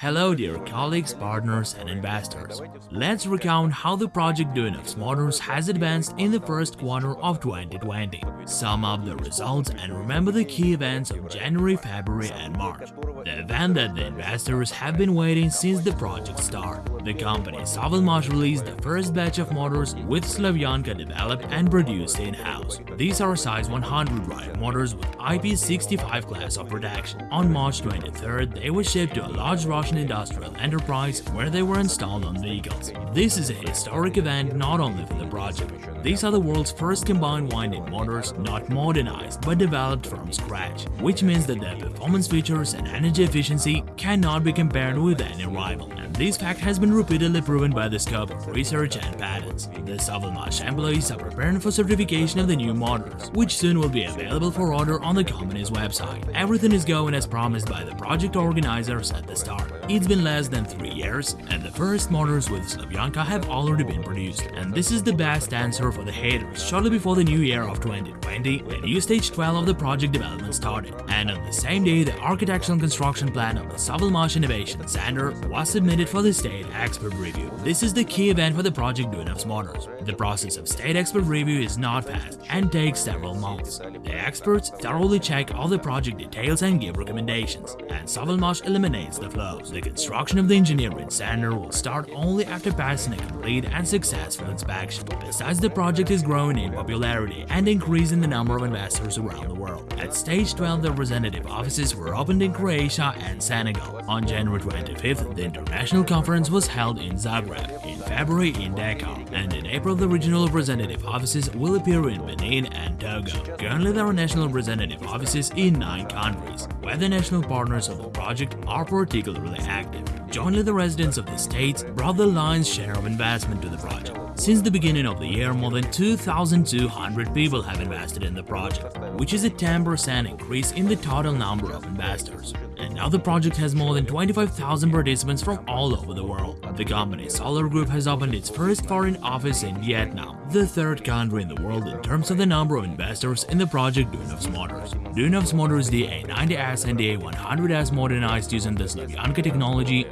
Hello dear colleagues, partners and investors. Let's recount how the project Duyunov's Motors has advanced in the first quarter of 2020. Sum up the results and remember the key events of January, February and March. The event that the investors have been waiting since the project start. The company Sovelmash released the first batch of motors with Slavyanka developed and produced in-house. These are size 100 drive motors with IP65 class of protection. On March 23rd, they were shipped to a large Russian Russian industrial enterprise where they were installed on vehicles. This is a historic event not only for the project. These are the world's first combined winding motors, not modernized but developed from scratch, which means that their performance features and energy efficiency cannot be compared with any rival. And this fact has been repeatedly proven by the scope of research and patents. The Sovelmash employees are preparing for certification of the new motors, which soon will be available for order on the company's website. Everything is going as promised by the project organizers at the start. It's been less than 3 years, and the first motors with Slavyanka have already been produced, and this is the best answer for the haters. Shortly before the new year of 2020, the new stage 12 of the project development started, and on the same day the architectural construction plan of the Sovelmash Innovation Center was submitted for the state expert review. This is the key event for the project Duyunov's Motors. The process of state expert review is not fast and takes several months. The experts thoroughly check all the project details and give recommendations, and Sovelmash eliminates the flaws. The construction of the engineering center will start only after passing a complete and successful inspection. Besides, the project is growing in popularity and increasing the number of investors around the world. At stage 12, the representative offices were opened in Croatia and Senegal. On January 25th, the international conference was held in Zagreb, in February in Dakar, and in April the regional representative offices will appear in Benin and Togo. Currently, there are national representative offices in nine countries, where the national partners of the project are particularly active. Jointly, the residents of the states brought the lion's share of investment to the project. Since the beginning of the year, more than 2,200 people have invested in the project, which is a 10% increase in the total number of investors. And now the project has more than 25,000 participants from all over the world. The company Solar Group has opened its first foreign office in Vietnam, the third country in the world in terms of the number of investors in the project Duyunov's Motors. Duyunov's Motors DA90S and DA100S modernized using the Slavyanka technology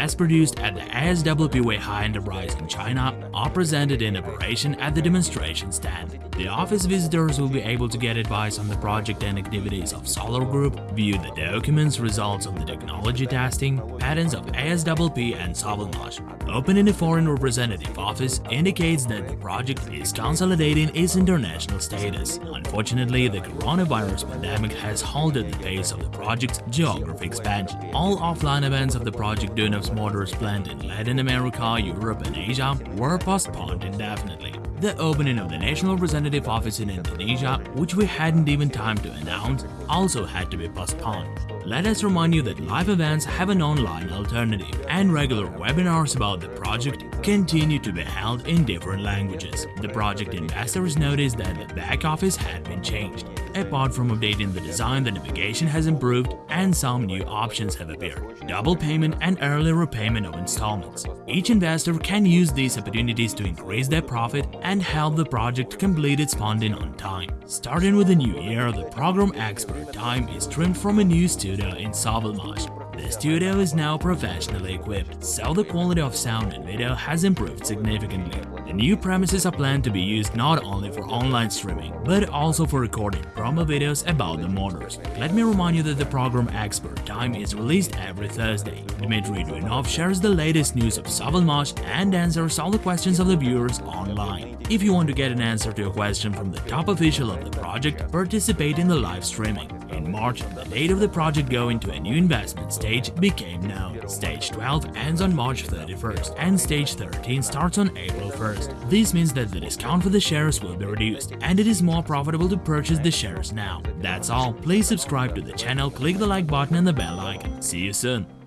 and mass-produced at the ASWP Weihai Enterprise in China are presented in operation at the demonstration stand. The office visitors will be able to get advice on the project and activities of Solar Group, view the documents, results of the technology testing, patents of ASWP and Sovelmash. Opening a foreign representative office indicates that the project is consolidating its international status. Unfortunately, the coronavirus pandemic has halted the pace of the project's geography expansion. All offline events of the project Duyunov's Motors planned in Latin America, Europe and Asia were postponed indefinitely. The opening of the National Representative Office in Indonesia, which we hadn't even time to announce, also had to be postponed. Let us remind you that live events have an online alternative, and regular webinars about the project continue to be held in different languages. The project investors noticed that the back office had been changed. Apart from updating the design, the navigation has improved and some new options have appeared. Double payment and early repayment of installments. Each investor can use these opportunities to increase their profit and help the project complete its funding on time. Starting with the new year, the program expert time is trimmed from a new studio in Sovelmash. The studio is now professionally equipped, so the quality of sound and video has improved significantly. The new premises are planned to be used not only for online streaming, but also for recording promo videos about the motors. Let me remind you that the program Expert Time is released every Thursday. Dmitry Duyunov shares the latest news of Sovelmash and answers all the questions of the viewers online. If you want to get an answer to a question from the top official of the project, participate in the live streaming. In March, the date of the project going to a new investment stage became known. Stage 12 ends on March 31st and stage 13 starts on April 1st. This means that the discount for the shares will be reduced and it is more profitable to purchase the shares now. That's all, please subscribe to the channel, click the like button and the bell icon. See you soon!